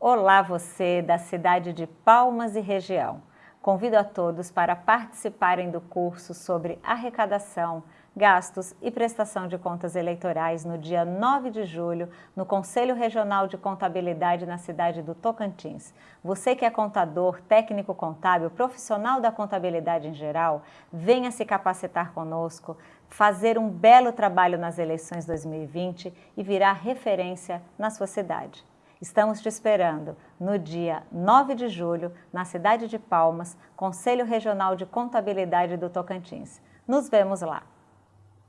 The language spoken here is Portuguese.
Olá você da cidade de Palmas e região. Convido a todos para participarem do curso sobre arrecadação, gastos e prestação de contas eleitorais no dia 9 de julho no Conselho Regional de Contabilidade na cidade do Tocantins. Você que é contador, técnico contábil, profissional da contabilidade em geral, venha se capacitar conosco, fazer um belo trabalho nas eleições 2020 e virar referência na sua cidade. Estamos te esperando no dia 9 de julho, na cidade de Palmas, Conselho Regional de Contabilidade do Tocantins. Nos vemos lá!